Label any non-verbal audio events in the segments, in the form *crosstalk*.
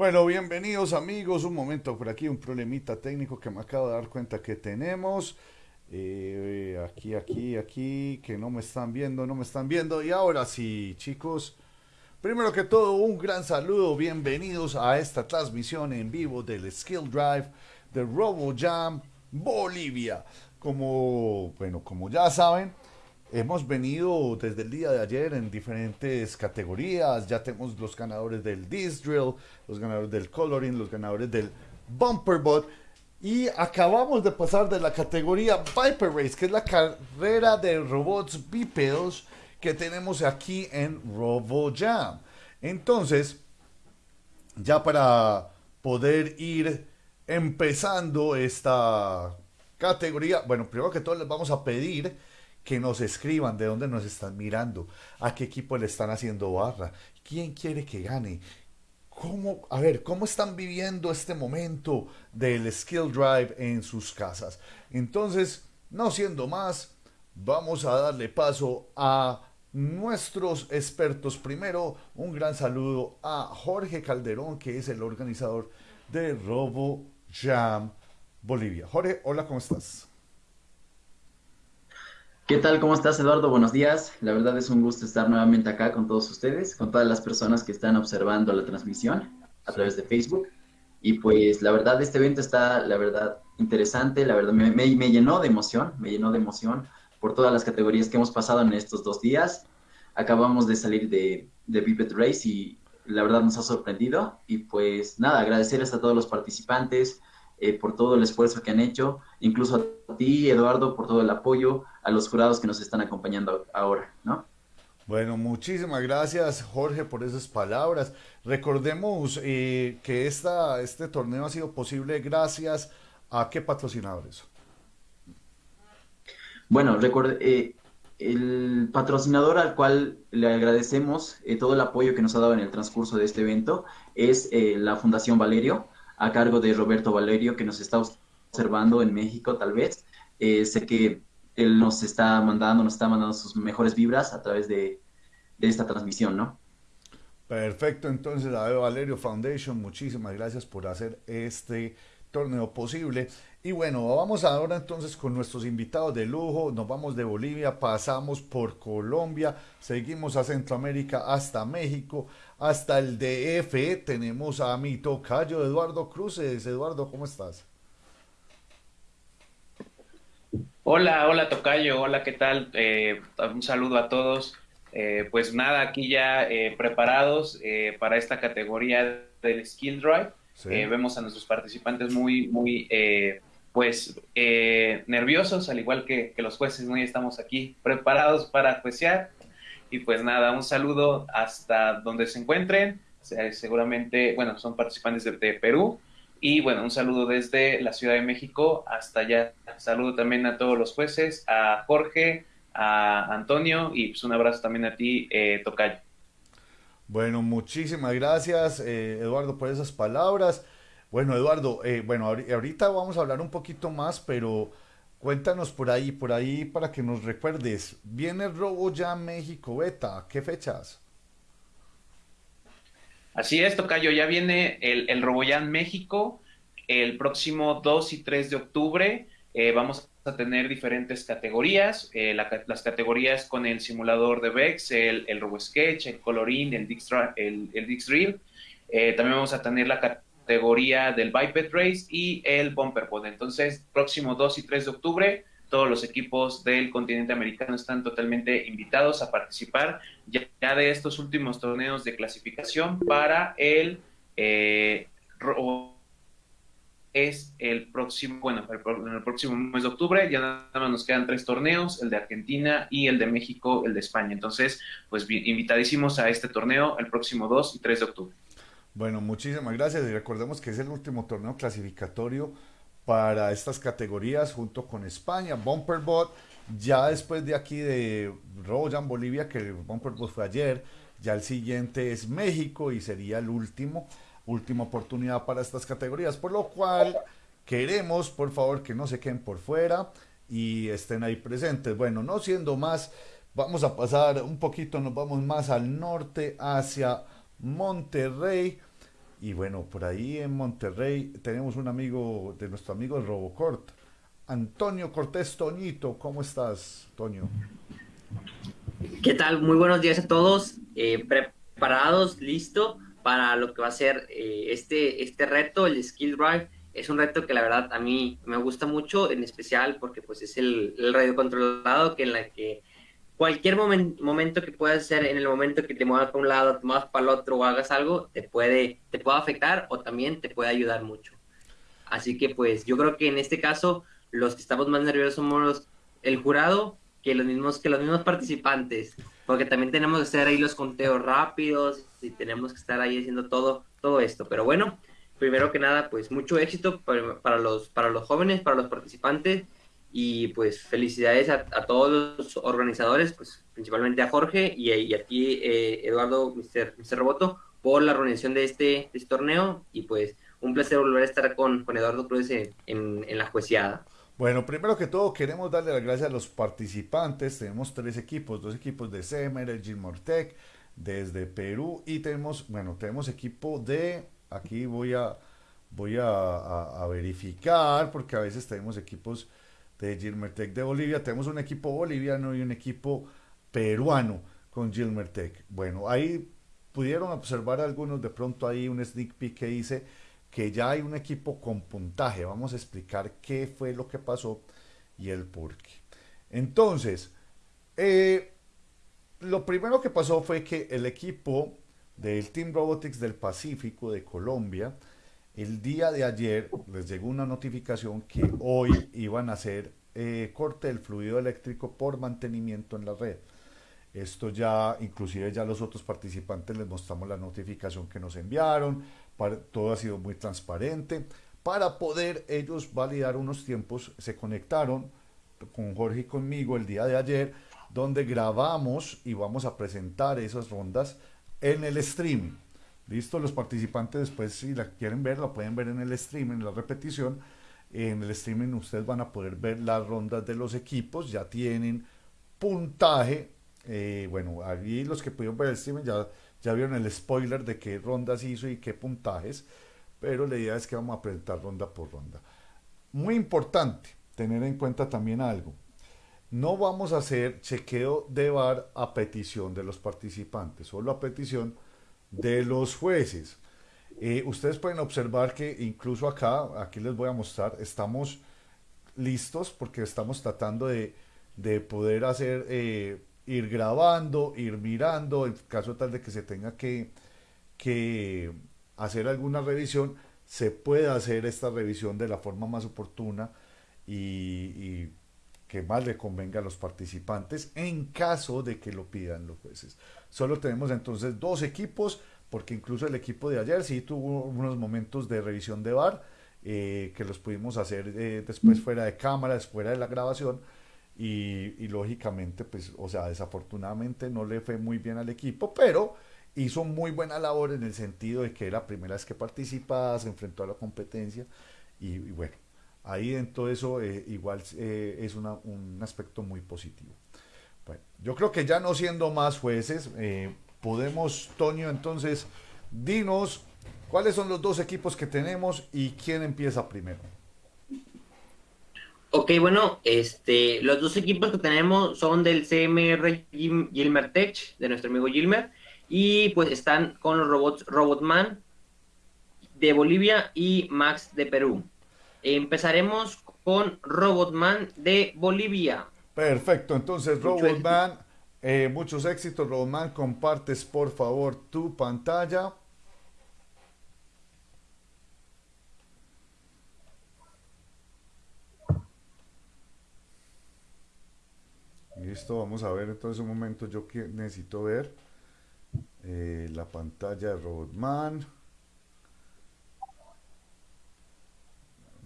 Bueno, bienvenidos amigos. Un momento por aquí, un problemita técnico que me acabo de dar cuenta que tenemos. Eh, aquí, aquí, aquí, que no me están viendo, no me están viendo. Y ahora sí, chicos. Primero que todo, un gran saludo. Bienvenidos a esta transmisión en vivo del Skill Drive de RoboJam Bolivia. Como, bueno, como ya saben, Hemos venido desde el día de ayer en diferentes categorías. Ya tenemos los ganadores del Disc Drill, los ganadores del Coloring, los ganadores del Bumper Bot. Y acabamos de pasar de la categoría Viper Race, que es la carrera de robots bípedos que tenemos aquí en RoboJam. Entonces, ya para poder ir empezando esta categoría, bueno, primero que todo les vamos a pedir que nos escriban de dónde nos están mirando, a qué equipo le están haciendo barra, quién quiere que gane, cómo, a ver, cómo están viviendo este momento del skill drive en sus casas. Entonces, no siendo más, vamos a darle paso a nuestros expertos. Primero, un gran saludo a Jorge Calderón, que es el organizador de Robo Jam Bolivia. Jorge, hola, ¿cómo estás? ¿Qué tal? ¿Cómo estás, Eduardo? Buenos días. La verdad es un gusto estar nuevamente acá con todos ustedes, con todas las personas que están observando la transmisión a través de Facebook. Y pues la verdad, este evento está, la verdad, interesante. La verdad, me, llenó de emoción, me llenó de emoción por todas las categorías que hemos pasado en estos dos días. Acabamos de salir de, de Race y la verdad nos ha sorprendido. Y pues nada, agradecerles a todos los participantes, eh, por todo el esfuerzo que han hecho, incluso a ti, Eduardo, por todo el apoyo, a los jurados que nos están acompañando ahora, ¿no? Bueno, muchísimas gracias Jorge por esas palabras. Recordemos eh, que esta, este torneo ha sido posible gracias a qué patrocinadores. Bueno, recuerde, eh, el patrocinador al cual le agradecemos todo el apoyo que nos ha dado en el transcurso de este evento es la Fundación Valerio a cargo de Roberto Valerio, que nos está observando en México tal vez. Eh, sé que él nos está mandando, nos está mandando sus mejores vibras a través de, esta transmisión, ¿no? Perfecto, entonces a Valerio Foundation, muchísimas gracias por hacer este torneo posible. Y bueno, vamos ahora entonces con nuestros invitados de lujo. Nos vamos de Bolivia, pasamos por Colombia, seguimos a Centroamérica hasta México, hasta el DF. Tenemos a mi tocayo Eduardo Cruces. Eduardo, ¿cómo estás? Hola, hola tocayo, hola, ¿qué tal? Eh, un saludo a todos. Eh, pues nada, aquí ya eh, preparados para esta categoría del Skill Drive. vemos a nuestros participantes muy, muy, pues, nerviosos, al igual que, que los jueces, ¿no? estamos aquí preparados para juecear. Y pues nada, un saludo hasta donde se encuentren. seguramente, bueno, son participantes de, Perú. Y bueno, un saludo desde la Ciudad de México hasta allá. Saludo también a todos los jueces, a Jorge, a Antonio y pues un abrazo también a ti, eh, Tocayo. Bueno, muchísimas gracias, eh, Eduardo, por esas palabras. Bueno, Eduardo, eh, bueno, ahorita vamos a hablar un poquito más, pero Cuéntanos por ahí, por ahí para que nos recuerdes. Viene Robo ya México Beta, ¿qué fechas? Así es, Tocayo, ya viene el, el RoboJam México el próximo 2 y 3 de octubre. Eh, vamos a tener diferentes categorías, eh, las categorías con el simulador de VEX, el, el RoboSketch, el Coloring, el Dix, el eh, también vamos a tener la categoría del Biped Race y el Bumper Pod. Entonces, próximo 2 y 3 de octubre, todos los equipos del continente americano están totalmente invitados a participar ya, de estos últimos torneos de clasificación para el eh, es el próximo, bueno, en el próximo mes de octubre, ya nada más nos quedan tres torneos, el de Argentina y el de México, el de España. Entonces, pues invitadísimos a este torneo el próximo 2 y 3 de octubre. Bueno, muchísimas gracias y recordemos que es el último torneo clasificatorio para estas categorías junto con España, Bumperbot, ya después de aquí de Royan Bolivia, que Bumperbot fue ayer, ya el siguiente es México y sería el último, última oportunidad para estas categorías, por lo cual queremos, por favor, que no se queden por fuera y estén ahí presentes. Bueno, no siendo más, vamos a pasar un poquito, nos vamos más al norte hacia Monterrey Y bueno, por ahí en Monterrey tenemos un amigo de nuestro amigo el Robocort, Antonio Cortés Toñito. ¿Cómo estás, Toño? ¿Qué tal? Muy buenos días a todos. Eh, preparados, listo para lo que va a ser eh, este, este reto, el Skill Drive. Es un reto que la verdad a mí me gusta mucho, en especial porque pues es el, el radio controlado que en la que cualquier momento que puedas hacer, en el momento que te muevas para un lado, te muevas para el otro o hagas algo, te puede, te puede afectar o también te puede ayudar mucho. Así que pues yo creo que en este caso los que estamos más nerviosos somos el jurado que los mismos que los mismos participantes, porque también tenemos que hacer ahí los conteos rápidos y tenemos que estar ahí haciendo todo todo esto. Pero bueno, primero que nada, pues mucho éxito para, los para los jóvenes, para los participantes y pues felicidades a, todos los organizadores, pues principalmente a Jorge y, a ti, eh, Eduardo, Mr. Roboto, por la organización de este, este, torneo y pues un placer volver a estar con, con Eduardo Cruz en, en, la juiciada. Bueno, primero que todo queremos darle las gracias a los participantes. Tenemos tres equipos, dos equipos de Semer, el Gilmortec, desde Perú y tenemos, bueno, tenemos equipo de, aquí voy a, voy a verificar porque a veces tenemos equipos de Gilmertec de Bolivia. Tenemos un equipo boliviano y un equipo peruano con Gilmertec. Bueno, ahí pudieron observar algunos de pronto ahí un sneak peek que dice que ya hay un equipo con puntaje. Vamos a explicar qué fue lo que pasó y el por qué. Entonces, eh, lo primero que pasó fue que el equipo del Team Robotics del Pacífico de Colombia el día de ayer les llegó una notificación que hoy iban a hacer eh, corte del fluido eléctrico por mantenimiento en la red. Esto ya, inclusive ya los otros participantes les mostramos la notificación que nos enviaron, todo ha sido muy transparente. Para poder ellos validar unos tiempos, se conectaron con Jorge y conmigo el día de ayer, donde grabamos y vamos a presentar esas rondas en el streaming. Listo, los participantes después si la quieren ver, la pueden ver en el streaming, en la repetición. En el streaming ustedes van a poder ver las rondas de los equipos, ya tienen puntaje. Eh, bueno, ahí los que pudieron ver el streaming ya, ya vieron el spoiler de qué rondas hizo y qué puntajes, pero la idea es que vamos a presentar ronda por ronda. Muy importante tener en cuenta también algo. No vamos a hacer chequeo de bar a petición de los participantes, solo a petición de los jueces. Eh, ustedes pueden observar que incluso acá, aquí les voy a mostrar, estamos listos porque estamos tratando de, poder hacer, eh, ir grabando, ir mirando, en caso tal de que se tenga que, que hacer alguna revisión, se puede hacer esta revisión de la forma más oportuna y que más le convenga a los participantes en caso de que lo pidan los jueces. Solo tenemos entonces dos equipos, porque incluso el equipo de ayer sí tuvo unos momentos de revisión de VAR, eh, que los pudimos hacer eh, después fuera de cámaras, fuera de la grabación, y, lógicamente, pues, o sea, desafortunadamente no le fue muy bien al equipo, pero hizo muy buena labor en el sentido de que era la primera vez que participaba, se enfrentó a la competencia, y bueno, ahí en todo eso eh, igual eh, es un aspecto muy positivo. Bueno, yo creo que ya no siendo más jueces, eh, podemos, Toño, entonces, dinos cuáles son los dos equipos que tenemos y quién empieza primero. Ok, bueno, este, los dos equipos que tenemos son del CMR Gilmer Tech, de nuestro amigo Gilmer, y pues están con los robots Robotman de Bolivia y Max de Perú. Empezaremos con Robotman de Bolivia. Perfecto, entonces Robotman, eh, muchos éxitos Robotman, compartes por favor tu pantalla. Listo, vamos a ver entonces un momento, yo necesito ver eh, la pantalla de Robotman.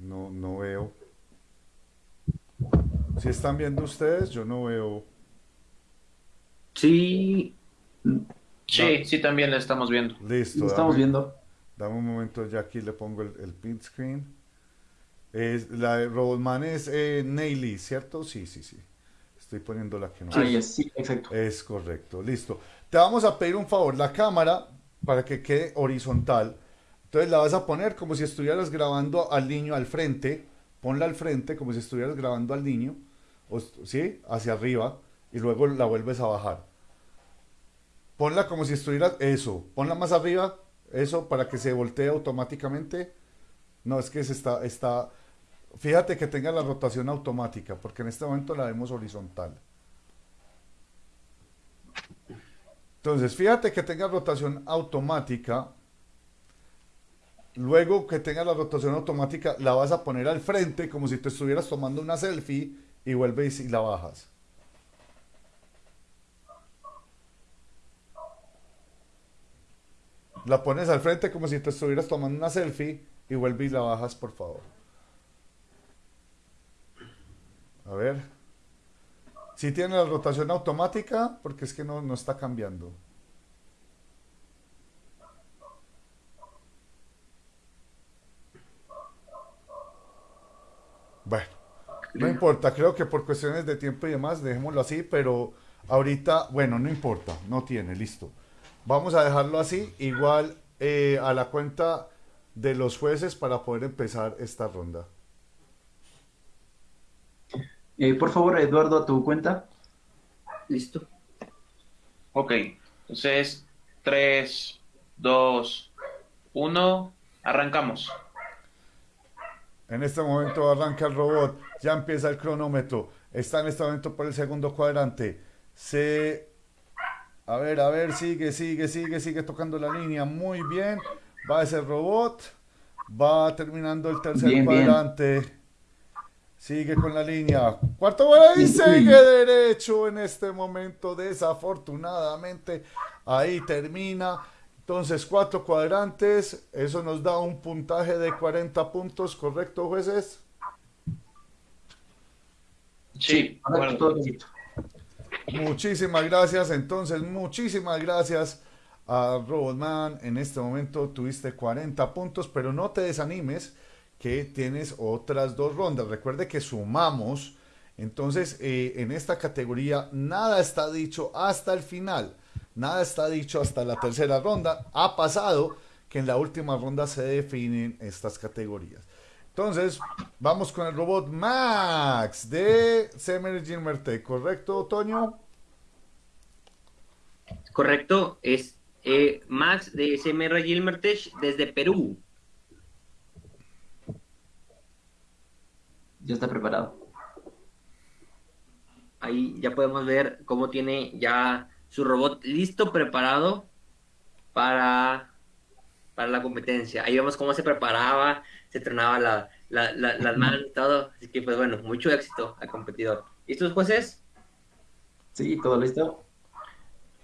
No, no veo. Si están viendo ustedes, yo no veo. Sí. Sí, sí, también la estamos viendo. Listo. estamos viendo. Dame un momento, ya aquí le pongo el, el print screen. Es, la de Robotman es eh, ¿cierto? Sí, sí, sí. Estoy poniendo la que no sí, es. Sí, exacto. Es correcto, listo. Te vamos a pedir un favor, la cámara, para que quede horizontal, Entonces la vas a poner como si estuvieras grabando al niño al frente. Ponla al frente como si estuvieras grabando al niño. ¿Sí? Hacia arriba. Y luego la vuelves a bajar. Ponla como si estuvieras... Eso. Ponla más arriba. Eso para que se voltee automáticamente. No, es que se está... está Fíjate que tenga la rotación automática, porque en este momento la vemos horizontal. Entonces, fíjate que tenga rotación automática. Luego que tenga la rotación automática, la vas a poner al frente como si te estuvieras tomando una selfie y vuelves y la bajas. La pones al frente como si te estuvieras tomando una selfie y vuelves y la bajas, por favor. A ver. Si tiene la rotación automática, porque es que no, no está cambiando. Bueno, no importa, creo que por cuestiones de tiempo y demás, dejémoslo así, pero ahorita, bueno, no importa, no tiene, listo. Vamos a dejarlo así, igual eh, a la cuenta de los jueces para poder empezar esta ronda. Eh, por favor, Eduardo, a tu cuenta. Listo. Ok, entonces 3, 2, 1, arrancamos. En este momento arranca el robot, ya empieza el cronómetro, está en este momento por el segundo cuadrante. Se... A ver, a ver, sigue, sigue, sigue, sigue tocando la línea, muy bien. Va ese robot, va terminando el tercer cuadrante. Sigue con la línea. Cuarto y sigue derecho en este momento. Desafortunadamente, ahí termina. Entonces, cuatro cuadrantes. Eso nos da un puntaje de 40 puntos, ¿correcto, jueces? Sí, correcto. Muchísimas gracias. Entonces, muchísimas gracias a Robotman. En este momento tuviste 40 puntos, pero no te desanimes que tienes otras dos rondas. Recuerde que sumamos, entonces eh, en esta categoría nada está dicho hasta el final, nada está dicho hasta la tercera ronda. Ha pasado que en la última ronda se definen estas categorías. Entonces, vamos con el robot Max de Semer Gilmerte, ¿correcto, Toño? Correcto, es eh, Max de SMR Gilmertech desde Perú. Ya está preparado. Ahí ya podemos ver cómo tiene ya su robot listo, preparado para, para la competencia. Ahí vemos cómo se preparaba, se entrenaba la, las manos y todo. Así que, pues bueno, mucho éxito al competidor. ¿Listos, jueces? Sí, todo listo.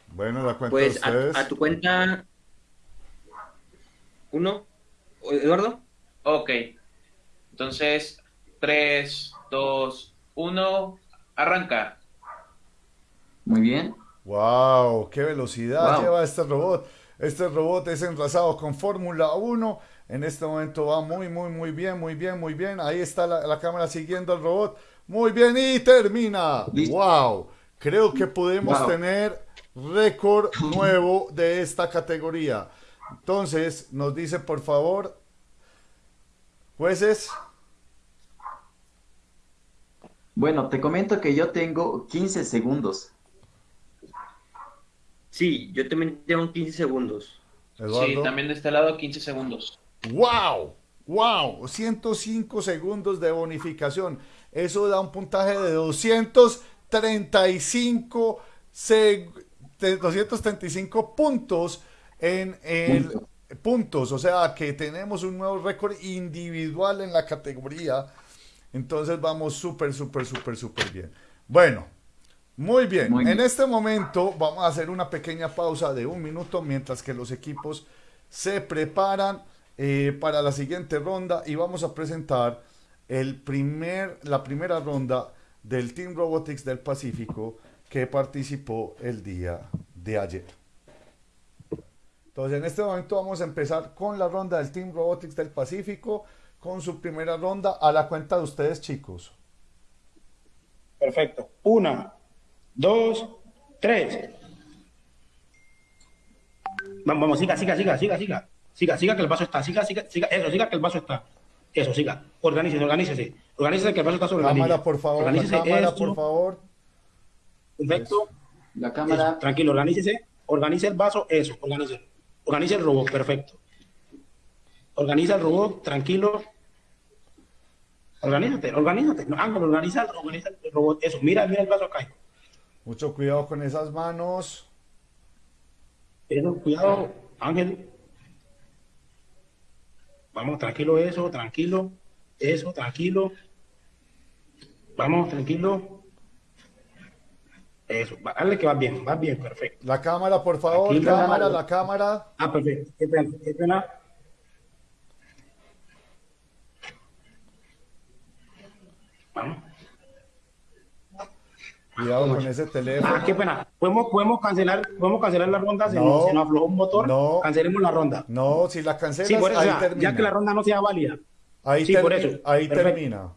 Bueno, la cuenta pues A, tu cuenta. Uno. Eduardo. Ok. Entonces, 3, 2, 1, arranca. Muy bien. ¡Wow! ¡Qué velocidad lleva este robot! Este robot es enlazado con Fórmula 1. En este momento va muy, muy, muy bien, muy bien, muy bien. Ahí está la, cámara siguiendo al robot. Muy bien y termina. ¡Wow! Creo que podemos tener récord nuevo de esta categoría. Entonces, nos dice por favor, jueces. Bueno, te comento que yo tengo 15 segundos. Sí, yo también tengo 15 segundos. Sí, también de este lado 15 segundos. ¡Wow! ¡Wow! 105 segundos de bonificación. Eso da un puntaje de 235, 235 puntos en el puntos. O sea que tenemos un nuevo récord individual en la categoría entonces vamos súper, súper, súper, súper bien. Bueno, muy bien. En este momento vamos a hacer una pequeña pausa de un minuto mientras que los equipos se preparan eh, para la siguiente ronda y vamos a presentar el primer, la primera ronda del Team Robotics del Pacífico que participó el día de ayer. Entonces en este momento vamos a empezar con la ronda del Team Robotics del Pacífico con su primera ronda a la cuenta de ustedes, chicos. Perfecto. Una, dos, tres. Vamos, vamos, siga, siga, siga, siga, siga. Siga, siga que el vaso está. Siga, siga, siga. Eso, siga que el vaso está. Eso, siga. Organícese, organícese. Organícese que el vaso está sobre cámara, la línea. por favor. Organícese la cámara, esto. por favor. Perfecto. La cámara. Eso, tranquilo, organícese. Organice el vaso. Eso, organice. Organice el robot. Perfecto. Organiza el robot. Tranquilo. Organízate, organízate. No, Ángel, organiza, organiza el robot. Eso, mira, mira el vaso acá. Mucho cuidado con esas manos. Eso, cuidado, Ángel. Vamos, tranquilo, eso, tranquilo. Eso, tranquilo. Vamos, tranquilo. Eso, dale que va bien, va bien, perfecto. La cámara, por favor. Aquí, cámara, cámara. la cámara. Ah, perfecto. Qué pena, qué pena. Vamos. Cuidado con ese teléfono. Ah, qué pena. ¿Podemos, podemos, cancelar, podemos cancelar la ronda? Se, No. nos, se nos aflojó un motor. No. Cancelemos la ronda. No, si la cancelas, Sí, por eso, ahí ya, termina. ya que la ronda no sea válida. Ahí, Sí, por eso. ahí Perfecto. termina.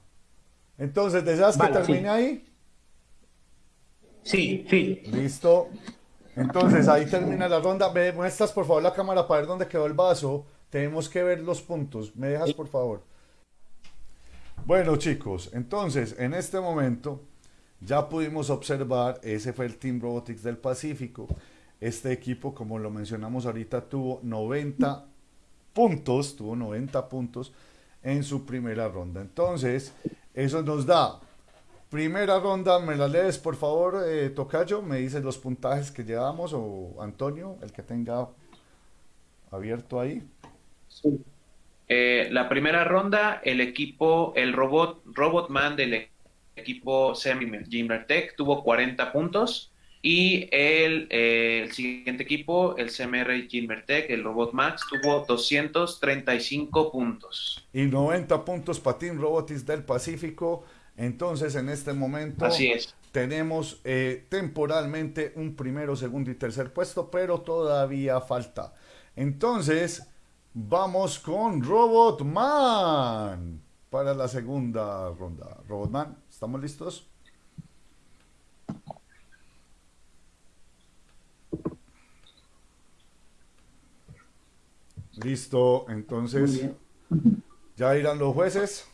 Entonces, ¿deseas que Vale, sí. termine ahí? Sí, sí. Listo. Entonces, ahí termina la ronda. ¿Me muestras, por favor, la cámara para ver dónde quedó el vaso? Tenemos que ver los puntos. ¿Me dejas, por favor? Bueno, chicos, entonces, en este momento, ya pudimos observar, ese fue el Team Robotics del Pacífico. Este equipo, como lo mencionamos ahorita, tuvo 90 puntos, tuvo 90 puntos en su primera ronda. Entonces, eso nos da primera ronda, me la lees por favor, eh, Tocayo, me dices los puntajes que llevamos o Antonio, el que tenga abierto ahí. Eh, la primera ronda, el equipo, el robot, Robotman del e- equipo Semi Tech tuvo 40 puntos. Y el, eh, el siguiente equipo, el CMR Tech, el Robot Max, tuvo 235 puntos. Y 90 puntos para Team Robotics del Pacífico. Entonces, en este momento Así es. tenemos eh, temporalmente un primero, segundo y tercer puesto, pero todavía falta. Entonces, vamos con Robotman para la segunda ronda. Robotman, ¿estamos listos? Listo, entonces ya irán los jueces.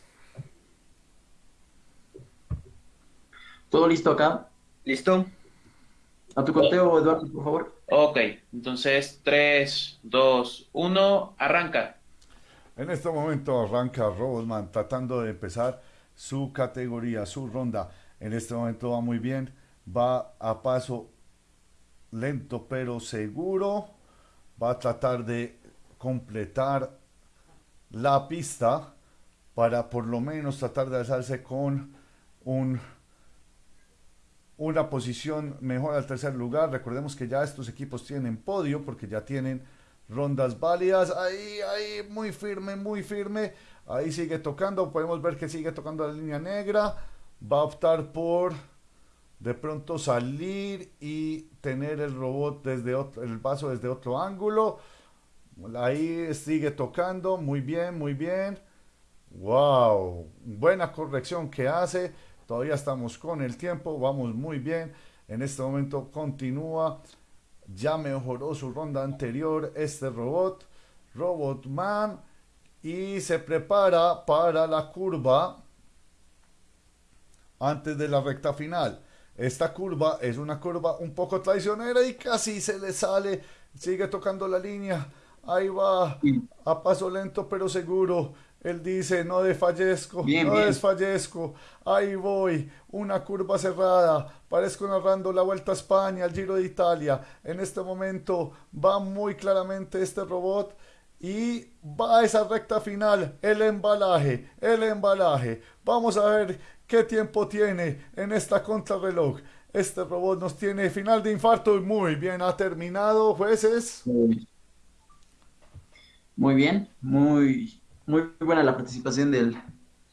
¿Todo listo acá? ¿Listo? A tu conteo, Eduardo, por favor. Ok, entonces 3, 2, 1, arranca. En este momento arranca Robotman tratando de empezar su categoría, su ronda. En este momento va muy bien, va a paso lento pero seguro. Va a tratar de completar la pista para por lo menos tratar de alzarse con un una posición mejor al tercer lugar. Recordemos que ya estos equipos tienen podio porque ya tienen rondas válidas. Ahí, ahí, muy firme, muy firme. Ahí sigue tocando. Podemos ver que sigue tocando la línea negra. Va a optar por de pronto salir y tener el robot desde otro, el vaso desde otro ángulo. Ahí sigue tocando. Muy bien, muy bien. Wow, buena corrección que hace. Todavía estamos con el tiempo, vamos muy bien. En este momento continúa. Ya mejoró su ronda anterior este robot, Robotman, y se prepara para la curva antes de la recta final. Esta curva es una curva un poco traicionera y casi se le sale. Sigue tocando la línea. Ahí va. A paso lento pero seguro. Él dice, no desfallezco, Bien, no bien. desfallezco. Ahí voy. Una curva cerrada. Parezco narrando la Vuelta a España, el Giro de Italia. En este momento va muy claramente este robot. Y va a esa recta final, el embalaje, el embalaje. Vamos a ver qué tiempo tiene en esta contrarreloj. Este robot nos tiene final de infarto y muy bien ha terminado, jueces. Muy bien, muy, muy buena la participación del,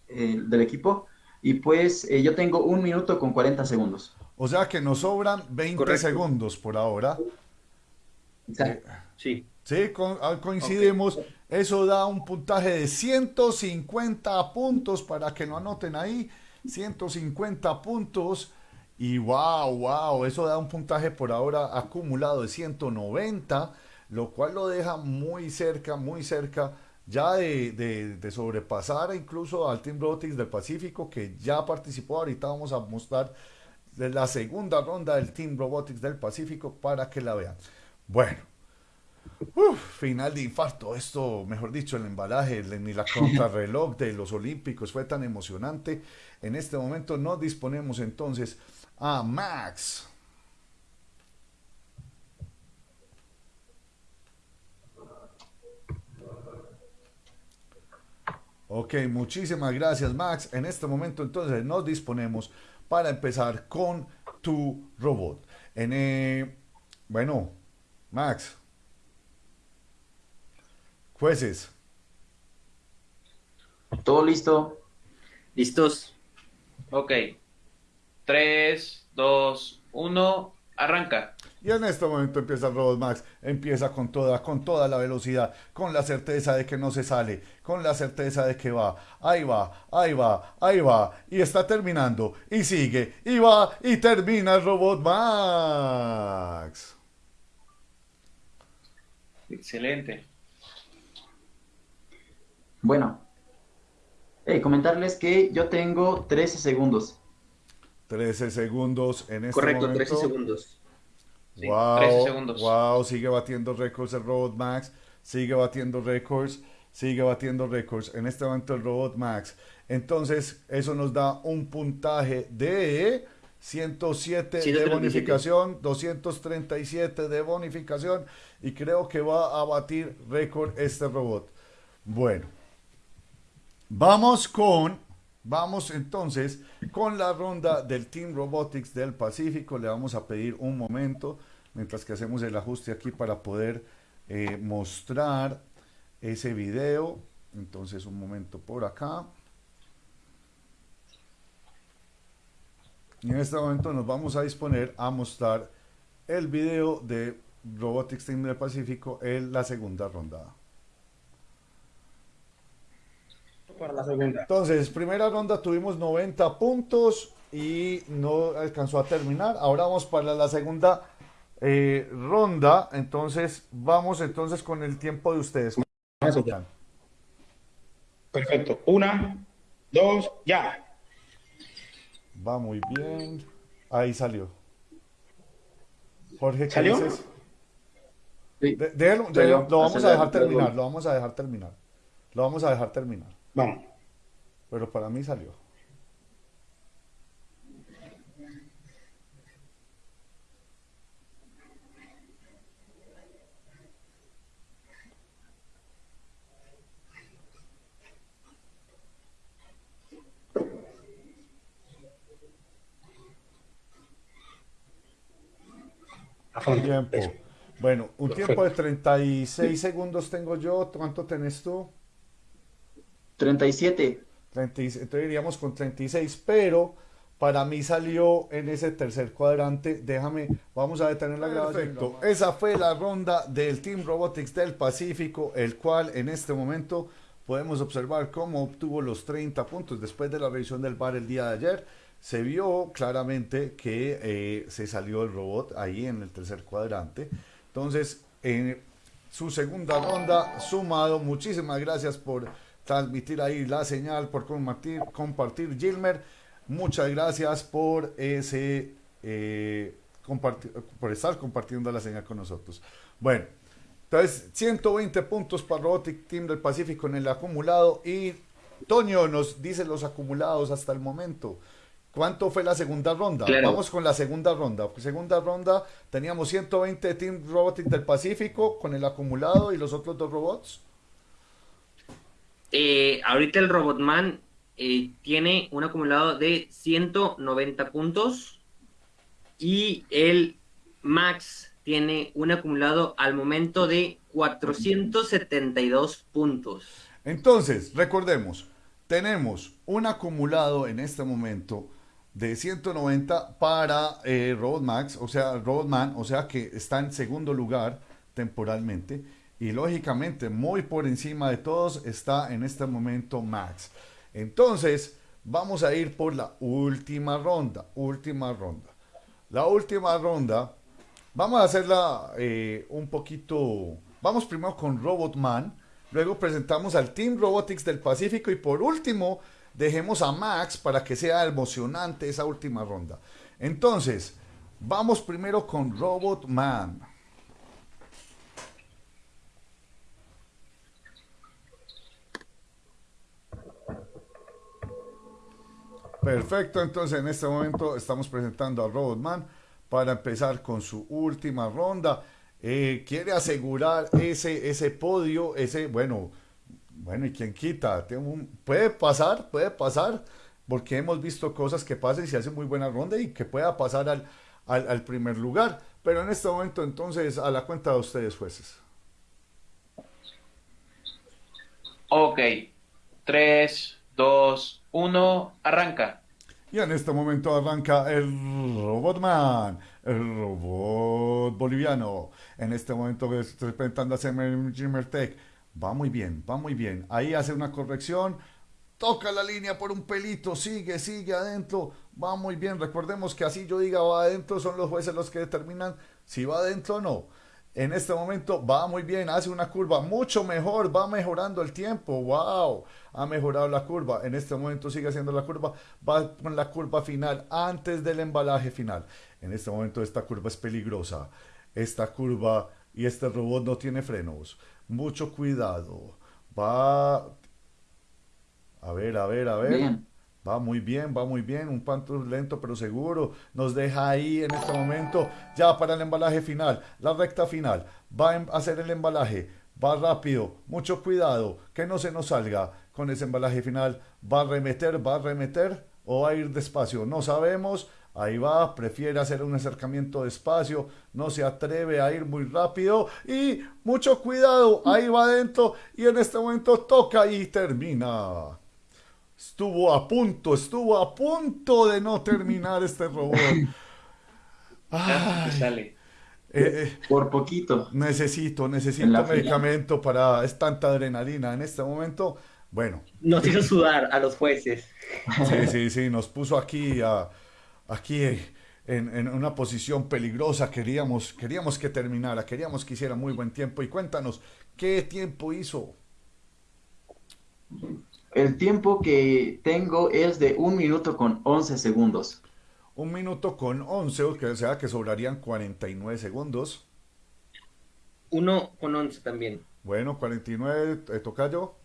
eh, del equipo. Y pues eh, yo tengo un minuto con 40 segundos. O sea que nos sobran 20 Correcto. segundos por ahora. Exacto. Sí. Sí, con- ah, coincidimos. Eso da un puntaje de 150 puntos para que lo anoten ahí. 150 puntos. Y wow, wow, eso da un puntaje por ahora acumulado de 190. lo cual lo deja muy cerca, muy cerca ya de, sobrepasar incluso al Team Robotics del Pacífico que ya participó. Ahorita vamos a mostrar la segunda ronda del Team Robotics del Pacífico para que la vean. Bueno, final de infarto. Esto, mejor dicho, el embalaje ni la contrarreloj de los Olímpicos fue tan emocionante. En este momento nos disponemos entonces a Max. Ok, muchísimas gracias Max. En este momento entonces nos disponemos para empezar con tu robot. Eh, bueno, Max. Jueces. Todo listo. Listos. Ok. 3, 2, 1, arranca. Y en este momento empieza el Robot Max, empieza con toda, con toda la velocidad, con la certeza de que no se sale, con la certeza de que va, ahí va, ahí va, ahí va, y está terminando, y sigue, y va, y termina el Robot Max. Excelente. Bueno, comentarles que yo tengo 13 segundos. 13 segundos en este Correcto, momento. 13 segundos. wow, 13 segundos. Wow, sigue batiendo récords el Robot Max, sigue batiendo récords, sigue batiendo récords. En este momento el Robot Max. Entonces, eso nos da un puntaje de 107 de bonificación, 237 de bonificación y creo que va a batir récord este robot. Bueno, vamos con Vamos entonces con la ronda del Team Robotics del Pacífico. Le vamos a pedir un momento mientras que hacemos el ajuste aquí para poder eh, mostrar ese video. Entonces un momento por acá. Y en este momento nos vamos a disponer a mostrar el video de Robotics Team del Pacífico en la segunda ronda. Para la segunda. Entonces, primera ronda tuvimos 90 puntos y no alcanzó a terminar. Ahora vamos para la segunda eh, ronda. Entonces, vamos entonces con el tiempo de ustedes. Perfecto. Una, dos, ya. Va muy bien. Ahí salió. Jorge, ¿qué ¿Salió? dices? lo vamos a dejar terminar, lo vamos a dejar terminar. Lo vamos a dejar terminar. Vamos. Pero para mí salió. Tiempo. Bueno, un tiempo de 36 segundos tengo yo. ¿Cuánto tenés tú? 37. entonces iríamos con 36, pero para mí salió en ese tercer cuadrante. Déjame, vamos a detener la grabación. Perfecto. Esa fue la ronda del Team Robotics del Pacífico, el cual en este momento podemos observar cómo obtuvo los 30 puntos después de la revisión del bar el día de ayer. Se vio claramente que eh, se salió el robot ahí en el tercer cuadrante. Entonces, en su segunda ronda, sumado, muchísimas gracias por transmitir ahí la señal, por compartir, compartir Gilmer. Muchas gracias por ese eh, por estar compartiendo la señal con nosotros. Bueno, entonces 120 puntos para Robotic Team del Pacífico en el acumulado y Toño nos dice los acumulados hasta el momento. ¿Cuánto fue la segunda ronda? Vamos con la segunda ronda. Segunda ronda teníamos 120 Team Robotic del Pacífico con el acumulado y los otros dos robots. Eh, ahorita el Robotman eh, tiene un acumulado de 190 puntos y el Max tiene un acumulado al momento de 472 puntos. Entonces, recordemos, tenemos un acumulado en este momento de 190 para eh, Robot Max, o sea, Robotman, o sea que está en segundo lugar temporalmente y lógicamente muy por encima de todos está en este momento Max. Entonces vamos a ir por la última ronda, última ronda. La última ronda Vamos a hacerla eh, un poquito. Vamos primero con Robotman. Luego presentamos al Team Robotics del Pacífico. Y por último, dejemos a Max para que sea emocionante esa última ronda. Entonces, vamos primero con Robotman. Perfecto, entonces en este momento estamos presentando a Robotman para empezar con su última ronda. Eh, quiere asegurar ese, ese podio, ese, bueno, bueno, ¿y quién quita? puede pasar, puede pasar, porque hemos visto cosas que pasan y se hace muy buena ronda y que pueda pasar al, al primer lugar. Pero en este momento, entonces, a la cuenta de ustedes, jueces. Ok, 3, 2, 1, arranca. Y en este momento arranca el Robotman, el robot boliviano. En este momento estoy presentando a Jimmer Tech. Va muy bien, va muy bien. Ahí hace una corrección. Toca la línea por un pelito, sigue, sigue adentro. Va muy bien. Recordemos que así yo diga va adentro, son los jueces los que determinan si va adentro o no en este momento va muy bien, hace una curva mucho mejor, va mejorando el tiempo, wow, ha mejorado la curva, en este momento sigue haciendo la curva, va con la curva final antes del embalaje final. En este momento esta curva es peligrosa, esta curva y este robot no tiene frenos, mucho cuidado, va... A ver, a ver, a ver. Va muy bien, va muy bien, un panto lento pero seguro. Nos deja ahí en este momento ya para el embalaje final, la recta final. Va a hacer el embalaje, va rápido, mucho cuidado, que no se nos salga con ese embalaje final. Va a remeter, va a remeter o va a ir despacio, no sabemos. Ahí va, prefiere hacer un acercamiento despacio, no se atreve a ir muy rápido y mucho cuidado, ahí va adentro y en este momento toca y termina. Estuvo a punto, estuvo a punto de no terminar este robot. *laughs* Ay, eh, eh, por poquito. Necesito, necesito medicamento para. Es tanta adrenalina en este momento. Bueno. Nos hizo sudar a los jueces. Sí, sí, sí, nos puso aquí, a, aquí en, en, una posición peligrosa. Queríamos, queríamos que terminara, queríamos que hiciera muy buen tiempo. Y cuéntanos, ¿qué tiempo hizo? El tiempo que tengo es de un minuto con 11 segundos. Un minuto con 11, o sea que sobrarían 49 segundos. Uno con 11 también. Bueno, 49, ¿te toca yo?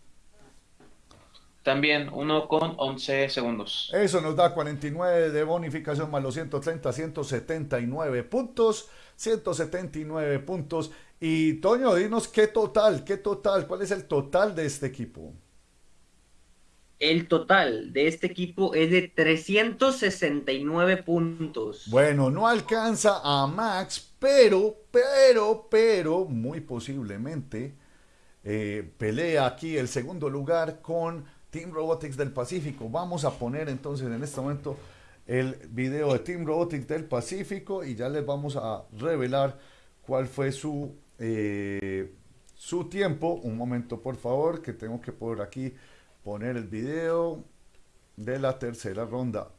También, uno con 11 segundos. Eso nos da 49 de bonificación más los 130, 179 puntos. 179 puntos. Y Toño, dinos qué total, qué total, cuál es el total de este equipo. El total de este equipo es de 369 puntos. Bueno, no alcanza a Max, pero, pero, pero, muy posiblemente eh, pelea aquí el segundo lugar con Team Robotics del Pacífico. Vamos a poner entonces en este momento el video de Team Robotics del Pacífico y ya les vamos a revelar cuál fue su, eh, su tiempo. Un momento, por favor, que tengo que poner aquí poner el video de la tercera ronda.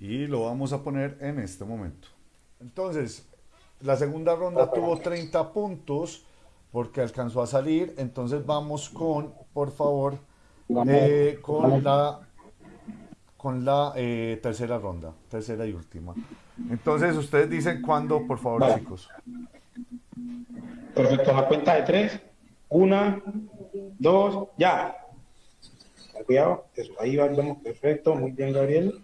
Y lo vamos a poner en este momento. Entonces, la segunda ronda tuvo 30 puntos porque alcanzó a salir. Entonces vamos con, por favor, eh, con la con la eh, tercera ronda, tercera y última. Entonces, ustedes dicen cuándo, por favor, chicos. Perfecto, a cuenta de tres. Una, dos, ya. Cuidado, eso, ahí vamos, perfecto, muy bien, Gabriel.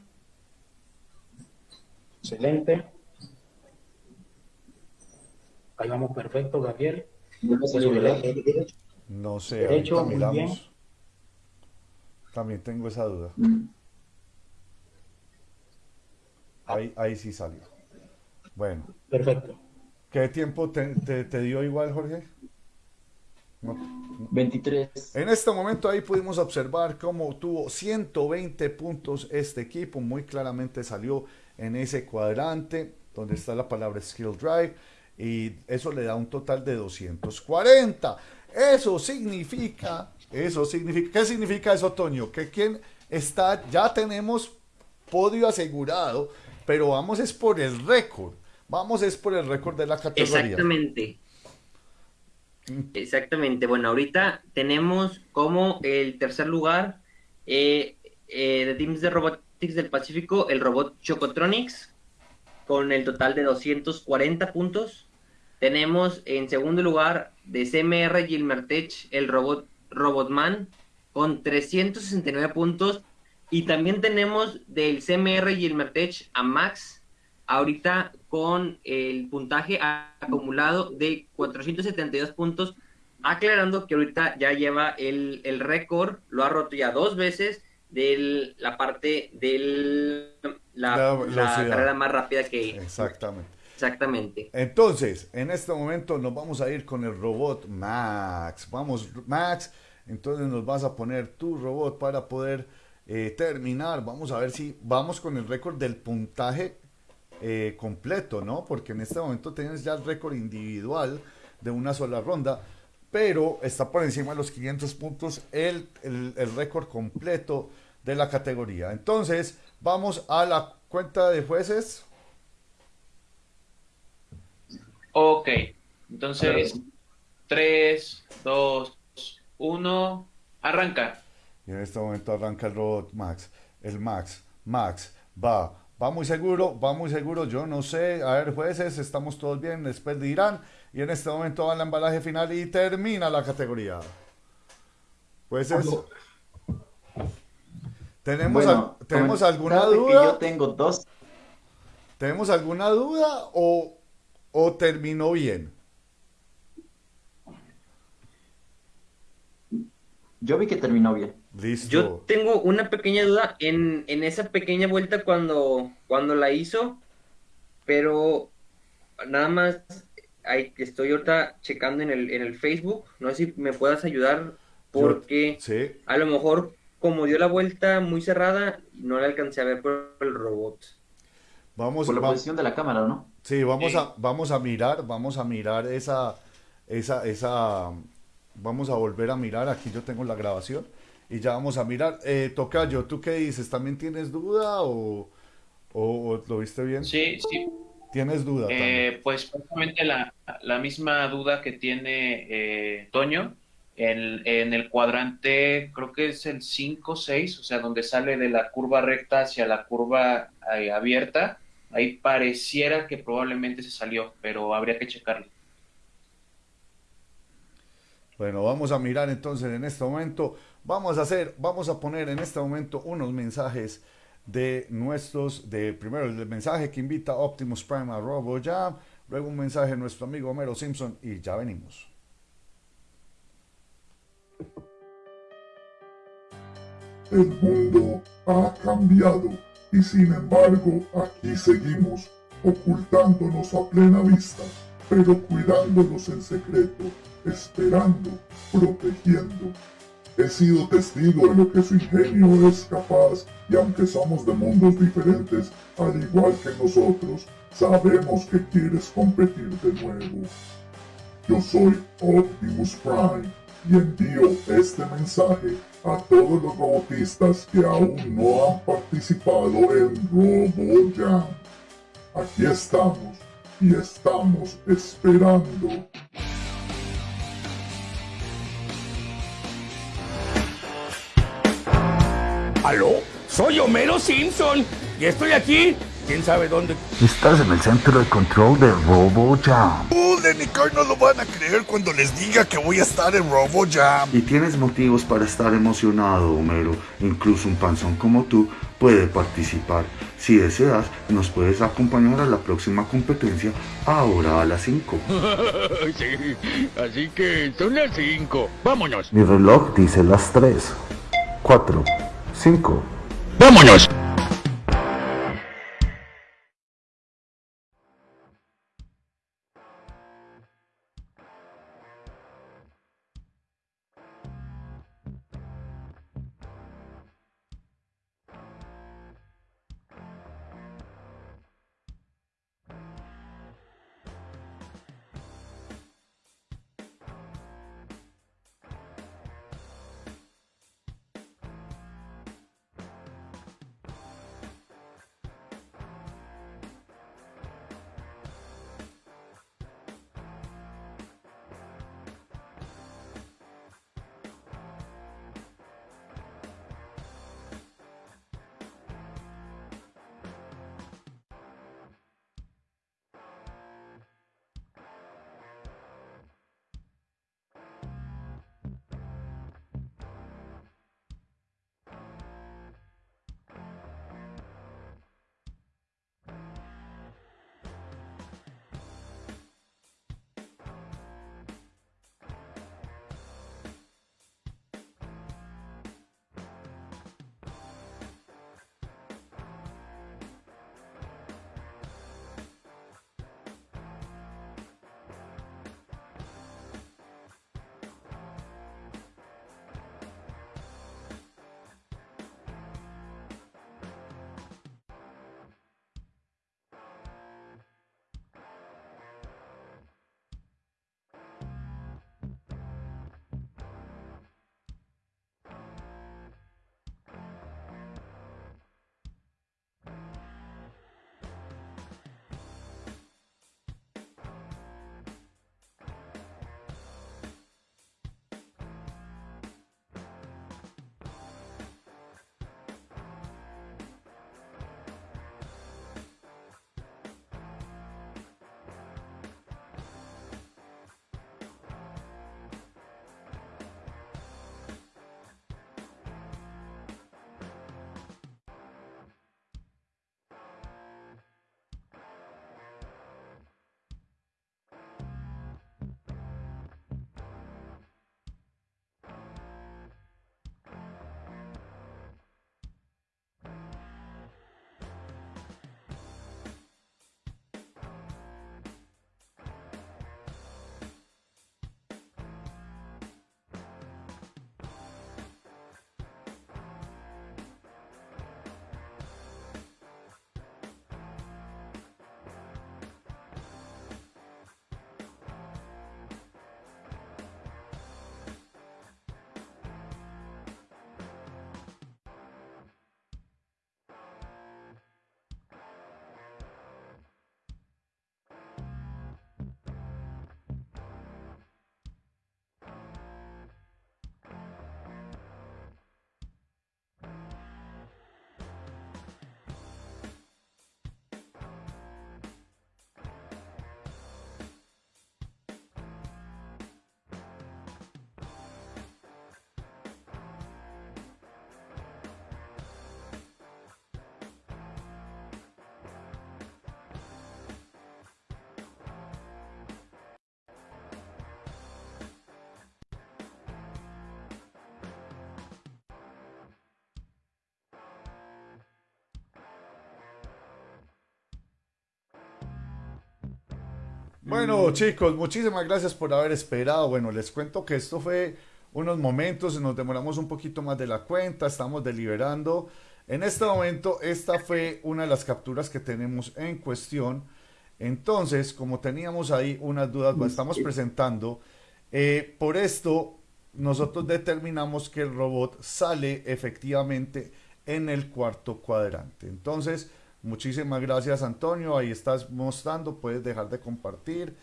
Excelente. Ahí vamos, perfecto, Gabriel. No sé, derecho, miramos. También tengo esa duda. Mm. Ahí, ahí sí salió. Bueno. Perfecto. ¿Qué tiempo te, dio igual, Jorge? 23. En este momento ahí pudimos observar cómo tuvo 120 puntos este equipo, muy claramente salió en ese cuadrante donde está la palabra Skill Drive y eso le da un total de 240. Eso significa, eso significa, ¿qué significa eso, Toño? Que quien está, ya tenemos podio asegurado, pero vamos es por el récord, vamos es por el récord de la categoría. Exactamente. Exactamente. Bueno, ahorita tenemos como el tercer lugar eh, eh, de Teams de Robotics del Pacífico, el robot Chocotronics, con el total de 240 puntos. Tenemos en segundo lugar de CMR Gilmertech el robot Robotman con 369 puntos. Y también tenemos del CMR Gilmertech a Max ahorita con el puntaje acumulado de 472 puntos. Aclarando que ahorita ya lleva el, el récord, lo ha roto ya dos veces de la parte de la, la carrera más rápida que... Exactamente. Exactamente. Entonces, en este momento nos vamos a ir con el robot Max. Vamos, Max. Entonces nos vas a poner tu robot para poder eh, terminar. Vamos a ver si vamos con el récord del puntaje eh, completo, ¿no? Porque en este momento tienes ya el récord individual de una sola ronda, pero está por encima de los 500 puntos el, el, el récord completo de la categoría. Entonces, vamos a la cuenta de jueces. Ok, entonces 3, 2, 1, arranca. Y en este momento arranca el robot Max. El Max, Max, va, va muy seguro, va muy seguro, yo no sé. A ver, jueces, estamos todos bien, después dirán. Y en este momento va el embalaje final y termina la categoría. Jueces. ¿Tenemos, Bueno, ¿tenemos alguna duda? yo tengo dos. ¿Tenemos alguna duda o, o terminó bien? Yo vi que terminó bien. Listo. Yo tengo una pequeña duda en, en esa pequeña vuelta cuando, cuando la hizo, pero nada más hay, estoy ahorita checando en el, en el Facebook, no sé si me puedas ayudar porque Sí, a lo mejor como dio la vuelta muy cerrada, no la alcancé a ver por el robot. vamos, Por la va- posición de la cámara, ¿no? sí, vamos Sí. a, vamos a mirar, vamos a mirar esa, esa, esa, vamos a volver a mirar, aquí yo tengo la grabación y ya vamos a mirar. Eh, Tocayo, ¿tú qué dices? ¿También tienes duda o, o- o lo viste bien? Sí, sí, ¿Tienes duda? Eh, pues prácticamente la, la misma duda que tiene eh, Toño en, en el cuadrante, creo que es el 5-6, o sea, donde sale de la curva recta hacia la curva eh, abierta, ahí pareciera que probablemente se salió, pero habría que checarlo. Bueno, vamos a mirar entonces en este momento. Vamos a hacer, vamos a poner en este momento unos mensajes de nuestros, de primero el mensaje que invita Optimus Prime a RoboJam, luego un mensaje de nuestro amigo Homero Simpson y ya venimos. El mundo ha cambiado y sin embargo aquí seguimos ocultándonos a plena vista, pero cuidándonos en secreto, esperando, protegiendo. He sido testigo de lo que su ingenio es capaz y aunque somos de mundos diferentes, al igual que nosotros, sabemos que quieres competir de nuevo. Yo soy Optimus Prime y envío este mensaje a todos los robotistas que aún no han participado en RoboJam. Aquí estamos y estamos esperando. ¿Aló? Soy Homero Simpson y estoy aquí. ¿Quién sabe dónde? Estás en el centro de control de RoboJam. Puden y Kai no lo van a creer cuando les diga que voy a estar en RoboJam. Y tienes motivos para estar emocionado, Homero. Incluso un panzón como tú puede participar. Si deseas, nos puedes acompañar a la próxima competencia ahora a las 5. *laughs* sí, así que son las 5. Vámonos. Mi reloj dice las 3, 4, 5. Vámonos. Bueno, chicos, muchísimas gracias por haber esperado. Bueno, les cuento que esto fue unos momentos, nos demoramos un poquito más de la cuenta, estamos deliberando. En este momento, esta fue una de las capturas que tenemos en cuestión. Entonces, como teníamos ahí unas dudas, lo estamos presentando. Eh, por esto, nosotros determinamos que el robot sale efectivamente en el cuarto cuadrante. Entonces, muchísimas gracias Antonio, ahí estás mostrando, puedes dejar de compartir.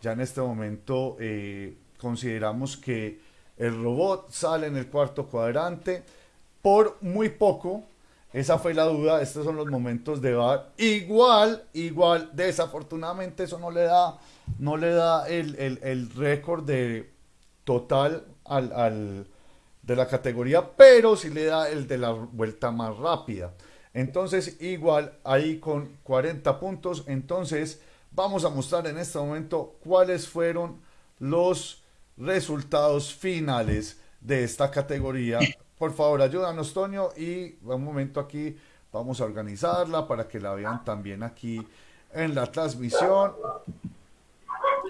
Ya en este momento eh, consideramos que el robot sale en el cuarto cuadrante por muy poco. Esa fue la duda, estos son los momentos de VAR. Igual, igual, desafortunadamente eso no le da, no le da el, el, el récord de total al, al, de la categoría, pero sí le da el de la vuelta más rápida. Entonces, igual ahí con 40 puntos, entonces vamos a mostrar en este momento cuáles fueron los resultados finales de esta categoría. Por favor, ayúdanos, Toño, y un momento aquí vamos a organizarla para que la vean también aquí en la transmisión.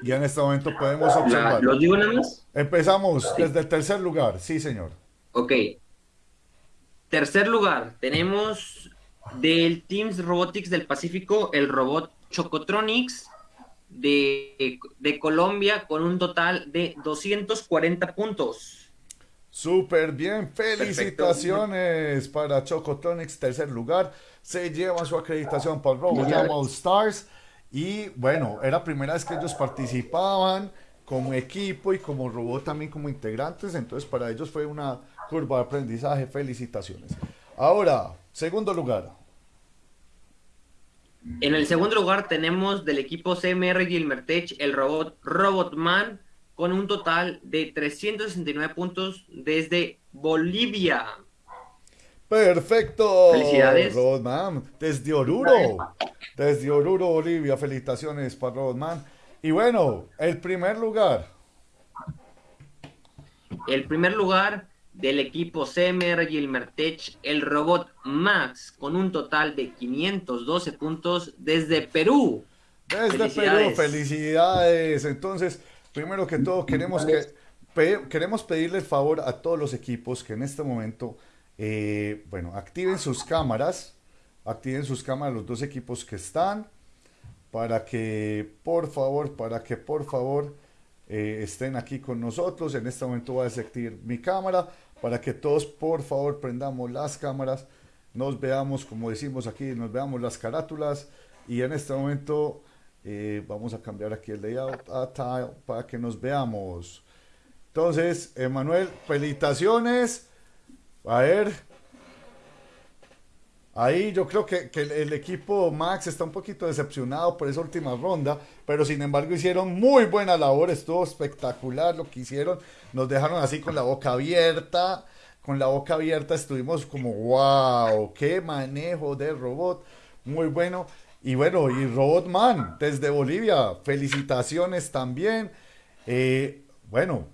Y en este momento podemos observar. ¿Lo digo nada más? Empezamos desde el tercer lugar, sí, señor. Ok. Tercer lugar, tenemos del Teams Robotics del Pacífico el robot Chocotronics de, de Colombia con un total de 240 puntos. Súper bien, felicitaciones Perfecto. para Chocotronics, tercer lugar. Se lleva su acreditación para RoboJam All Stars. Y bueno, era primera vez que ellos participaban como equipo y como robot también como integrantes. Entonces para ellos fue una curva de aprendizaje. Felicitaciones. Ahora, segundo lugar. En el segundo lugar tenemos del equipo CMR Gilmertech el robot Robotman con un total de 369 puntos desde Bolivia. Perfecto. Felicidades. Desde Oruro. Desde Oruro, Bolivia. Felicitaciones para Robotman. Y bueno, el primer lugar. El primer lugar del equipo CMR Gilmertech, el robot Max, con un total de 512 puntos desde Perú. Desde felicidades. Perú, felicidades. Entonces, primero que todo, queremos, que, pe queremos pedirle el favor a todos los equipos que en este momento, eh, bueno, activen sus cámaras, activen sus cámaras los dos equipos que están, para que, por favor, para que, por favor, eh, estén aquí con nosotros. En este momento voy a desactivar mi cámara para que todos por favor prendamos las cámaras, nos veamos como decimos aquí, nos veamos las carátulas y en este momento eh, vamos a cambiar aquí el layout a tile para que nos veamos. Entonces, Emanuel, felicitaciones. A ver, Ahí yo creo que, el equipo Max está un poquito decepcionado por esa última ronda, pero sin embargo hicieron muy buena labor, estuvo espectacular lo que hicieron, nos dejaron así con la boca abierta, con la boca abierta estuvimos como, wow, qué manejo de robot, muy bueno. Y bueno, y Robotman desde Bolivia, felicitaciones también. Eh, bueno,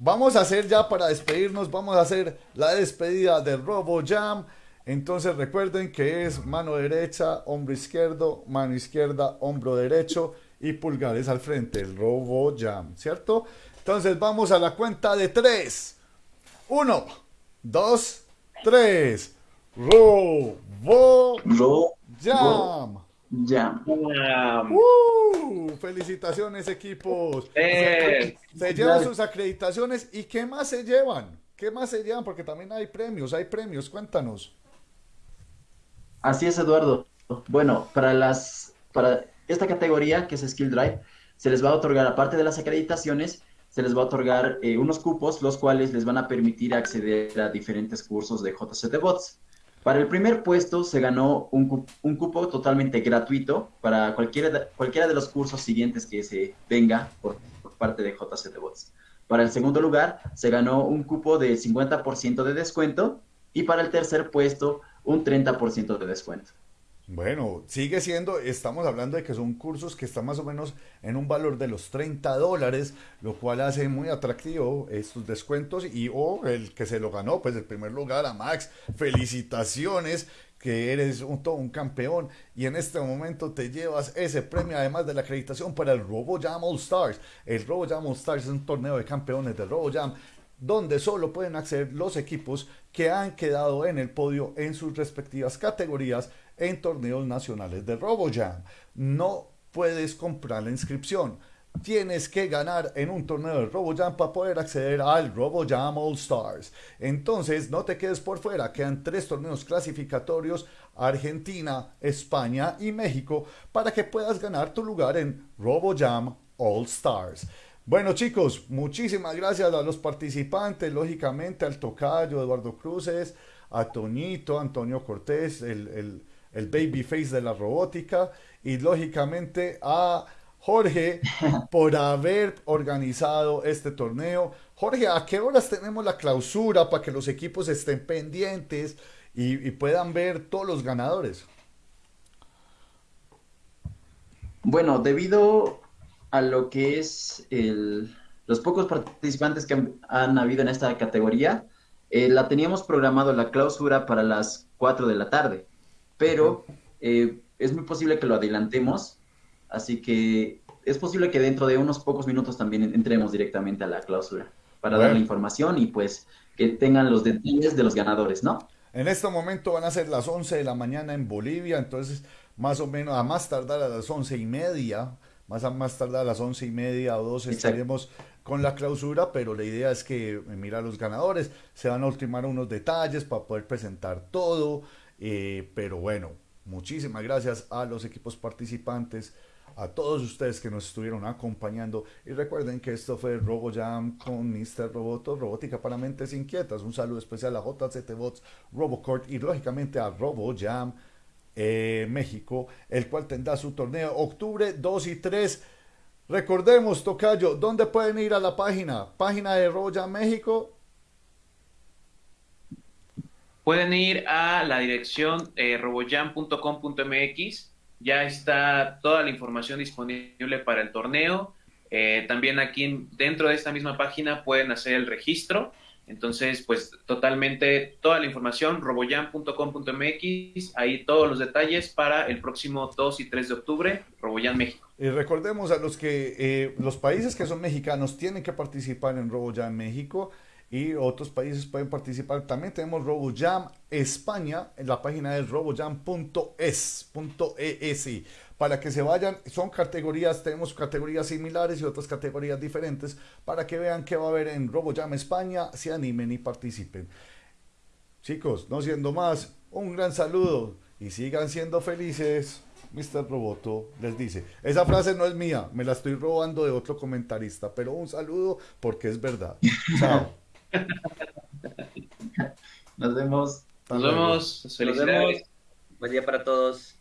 vamos a hacer ya para despedirnos, vamos a hacer la despedida de RoboJam. Entonces recuerden que es mano derecha, hombro izquierdo, mano izquierda, hombro derecho y pulgares al frente, el Robo Jam, ¿cierto? Entonces vamos a la cuenta de tres. Uno, dos, tres. Robo Jam. Jam. Uh, felicitaciones equipos. Eh, se llevan sus acreditaciones y ¿qué más se llevan? ¿Qué más se llevan? Porque también hay premios, hay premios, cuéntanos. Así es, Eduardo. Bueno, para las para esta categoría, que es Skill Drive, se les va a otorgar, aparte de las acreditaciones, se les va a otorgar eh, unos cupos, los cuales les van a permitir acceder a diferentes cursos de JCT Bots. Para el primer puesto se ganó un, cu un cupo totalmente gratuito para cualquiera de, cualquiera de los cursos siguientes que se venga por, por parte de JCT Bots. Para el segundo lugar se ganó un cupo de 50% de descuento y para el tercer puesto un 30% de descuento. Bueno, sigue siendo, estamos hablando de que son cursos que están más o menos en un valor de los 30 dólares, lo cual hace muy atractivo estos descuentos y o el que se lo ganó, pues el primer lugar a Max, felicitaciones, que eres un, todo un campeón y en este momento te llevas ese premio además de la acreditación para el RoboJam All Stars. El RoboJam All Stars es un torneo de campeones de RoboJam donde solo pueden acceder los equipos que han quedado en el podio en sus respectivas categorías en torneos nacionales de RoboJam. No puedes comprar la inscripción. Tienes que ganar en un torneo de RoboJam para poder acceder al RoboJam All Stars. Entonces, no te quedes por fuera. Quedan tres torneos clasificatorios, Argentina, España y México, para que puedas ganar tu lugar en RoboJam All Stars. Bueno chicos, muchísimas gracias a los participantes, lógicamente al Tocayo, Eduardo Cruces, a Toñito, Antonio Cortés, el, el, el babyface de la robótica y lógicamente a Jorge *laughs* por haber organizado este torneo. Jorge, ¿a qué horas tenemos la clausura para que los equipos estén pendientes y, puedan ver todos los ganadores? Bueno, debido a lo que es los pocos participantes que han, habido en esta categoría, eh, la teníamos programado la clausura para las 4 de la tarde, pero eh, es muy posible que lo adelantemos, así que es posible que dentro de unos pocos minutos también entremos directamente a la clausura para dar la información y pues que tengan los detalles de los ganadores, ¿no? En este momento van a ser las 11 de la mañana en Bolivia, entonces más o menos a más tardar a las once y media más a más tardar a las once y media o dos estaremos con la clausura, pero la idea es que, eh, mira, los ganadores se van a ultimar unos detalles para poder presentar todo, eh, pero bueno, muchísimas gracias a los equipos participantes, a todos ustedes que nos estuvieron acompañando y recuerden que esto fue RoboJam con Mr. Roboto, Robótica para Mentes Inquietas. Un saludo especial a JCT Bots, Robocourt y lógicamente a RoboJam eh, México, el cual tendrá su torneo octubre 2 y 3. Recordemos, Tocayo, ¿dónde pueden ir a la página? Página de Roya México. Pueden ir a la dirección eh. Ya está toda la información disponible para el torneo. Eh, también aquí dentro de esta misma página pueden hacer el registro entonces, pues totalmente toda la información, roboyan.com.mx, ahí todos los detalles para el próximo 2 y 3 de octubre, Roboyan México. Y recordemos a los que eh, los países que son mexicanos tienen que participar en RoboJam México y otros países pueden participar. También tenemos RoboJam España, en la página es robojam.es.es para que se vayan, son categorías, tenemos categorías similares y otras categorías diferentes, para que vean qué va a haber en RoboJam España, se animen y participen. Chicos, no siendo más, un gran saludo y sigan siendo felices. Mr. Roboto les dice, esa frase no es mía, me la estoy robando de otro comentarista, pero un saludo porque es verdad. *laughs* Chao. Nos vemos. Nos vemos. Felicidades. Buen día para todos.